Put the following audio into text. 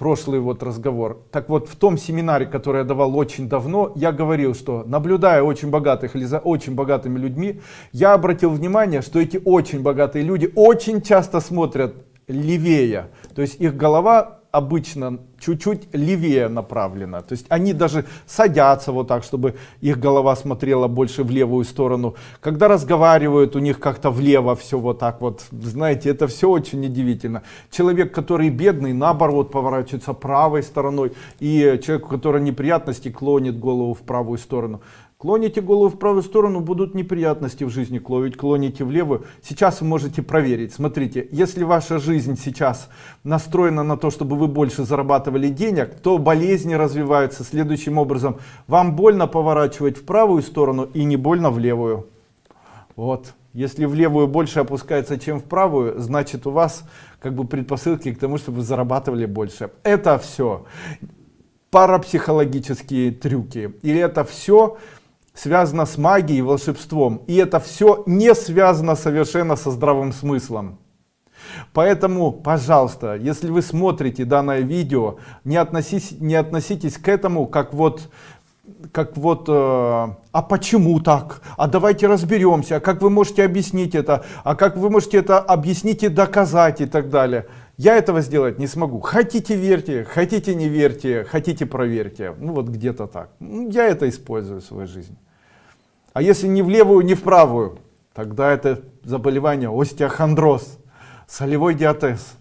прошлый вот разговор. Так вот, в том семинаре, который я давал очень давно, я говорил, что наблюдая очень богатых или за очень богатыми людьми, я обратил внимание, что эти очень богатые люди очень часто смотрят левее. То есть их голова обычно чуть-чуть левее направлена. То есть они даже садятся вот так, чтобы их голова смотрела больше в левую сторону. Когда разговаривают, у них как-то влево все вот так вот. Знаете, это все очень удивительно. Человек, который бедный, наоборот, поворачивается правой стороной. И человек, у которого неприятности, клонит голову в правую сторону. Клоните голову в правую сторону, будут неприятности в жизни, клонить, клоните левую. Сейчас вы можете проверить. Смотрите, если ваша жизнь сейчас настроена на то, чтобы вы больше зарабатывали денег, то болезни развиваются следующим образом. Вам больно поворачивать в правую сторону и не больно в левую. Вот. Если в левую больше опускается, чем в правую, значит у вас как бы предпосылки к тому, чтобы вы зарабатывали больше. Это все парапсихологические трюки. Или это все связано с магией, волшебством. И это все не связано совершенно со здравым смыслом. Поэтому, пожалуйста, если вы смотрите данное видео, не относитесь, не относитесь к этому как вот как вот, э, а почему так? А давайте разберемся, а как вы можете объяснить это? А как вы можете это объяснить и доказать и так далее? Я этого сделать не смогу. Хотите верьте, хотите не верьте, хотите проверьте. Ну вот где-то так. Я это использую в своей жизни. А если не в левую, не в правую, тогда это заболевание остеохондроз, солевой диатез.